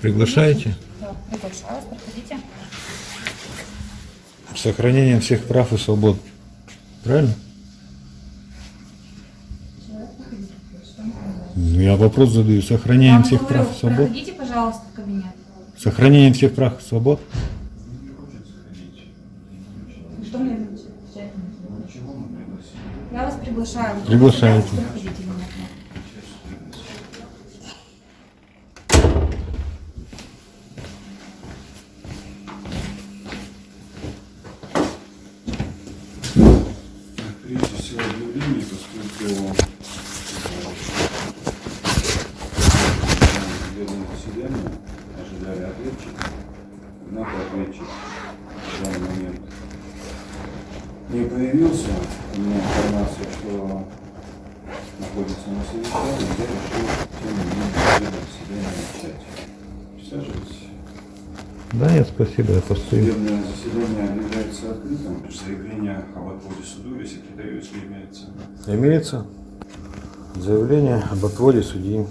Приглашаете? Да, приглашаю вас, проходите. С сохранением всех прав и свобод. Правильно? Ну, Я вопрос задаю. Сохранением всех говорю, прав и свобод? проходите, пожалуйста, в кабинет. Сохранением всех прав и свобод? Что мне отвечать? Я вас приглашаю. Приглашаете. Проходите меня. Судебное заседание ожидали ответчика, однако ответчик в данный момент не появился. У меня информация, что находится на совещании, я решил тем не менее судебное заседание начать. Присаживайтесь. Да нет, спасибо, я постою. Судебное заседание объявляется открытым. Заявление об отводе суду если имеется. Имеется заявление об отводе судьи.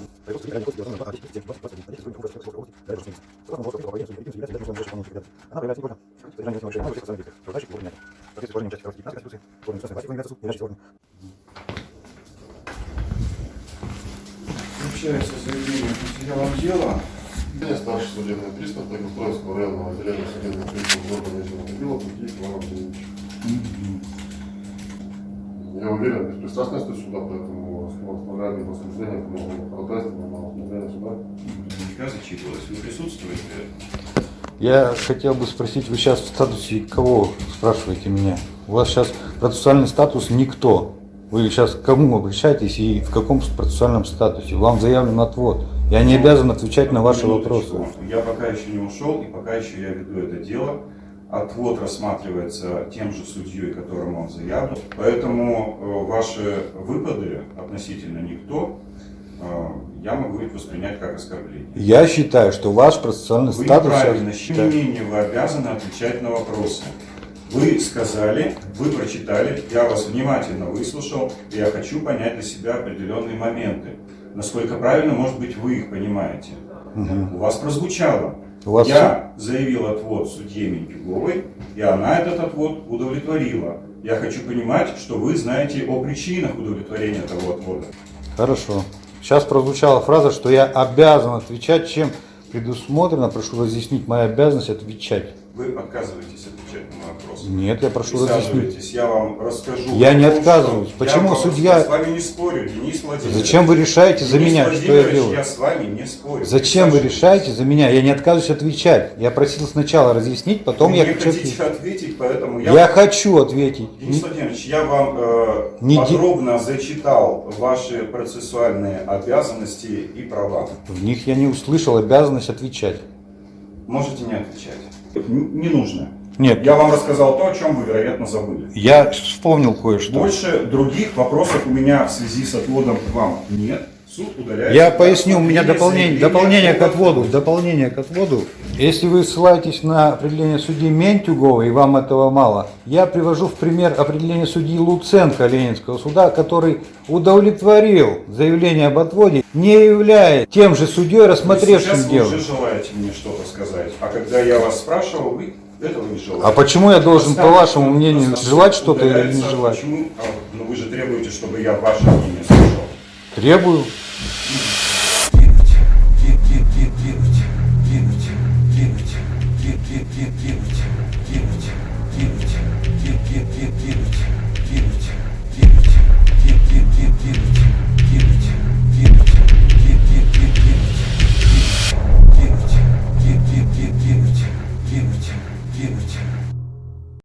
Общается заявление к материалам дела. Я старший судебный пристав Тагостроевского районного отделения судебных приставов города Нижнего Тагила Тагиев Иван Андреевич. Я уверен в беспристрастности суда, поэтому оставляю для рассмотрения по моему ходатайству на рассмотрение суда. Наверняка зачитывалось. Вы присутствуете? Я хотел бы спросить, вы сейчас в статусе кого спрашиваете меня? У вас сейчас процессуальный статус никто. Вы сейчас к кому обращаетесь и в каком процессуальном статусе? Вам заявлен отвод. Я не обязан отвечать на ваши вопросы. Я пока еще не ушел, и пока еще я веду это дело. Отвод рассматривается тем же судьей, которому он заявлен. Поэтому э, ваши выпады относительно никто э, я могу их воспринять как оскорбление. Я считаю, что ваш процессуальный Вы статус... неправильно, сейчас- тем не вы обязаны отвечать на вопросы. Вы сказали, вы прочитали, я вас внимательно выслушал, и я хочу понять для себя определенные моменты. Насколько правильно, может быть, вы их понимаете. У вас прозвучало. У вас Я заявил отвод судье Минтюговой, и она этот отвод удовлетворила. Я хочу понимать, что вы знаете о причинах удовлетворения того отвода. Хорошо. Сейчас прозвучала фраза, что я обязан отвечать, чем предусмотрено. Прошу разъяснить мою обязанность отвечать. Вы отказываетесь отвечать на мой вопрос. Нет, я прошу разъяснить. Я вам расскажу. Я не отказываюсь. Почему я судья- Я с вами не спорю, Денис Владимирович. Зачем вы решаете за Денис меня, что я делаю? Я с вами не спорю. Зачем вы решаете за меня? Я не отказываюсь отвечать. Я просил сначала разъяснить, потом Вы я хочу хотите ответить. поэтому я... Я хочу ответить. Денис Владимирович, я вам э, Не подробно зачитал ваши процессуальные обязанности и права. В них я не услышал обязанность отвечать. Можете не отвечать. Не нужно. Нет. Я вам рассказал то, о чем вы, вероятно, забыли. Я вспомнил кое-что. Больше других вопросов у меня в связи с отводом к вам нет. Суд удаляет. Я поясню, у меня дополнение, дополнение к отводу. Дополнение к отводу. Если вы ссылаетесь на определение судьи Ментюгова, и вам этого мало, я привожу в пример определение судьи Луценко Ленинского суда, который удовлетворил заявление об отводе, не являясь тем же судьей, Вы рассмотревшим сейчас дело. уже желаете мне что-то сказать, а когда я вас спрашивал, вы этого не желаете. А почему я должен, по вашему мнению, желать что-то или не желать? Почему? А, ну вы же требуете, чтобы я ваше мнение слушал. Требую.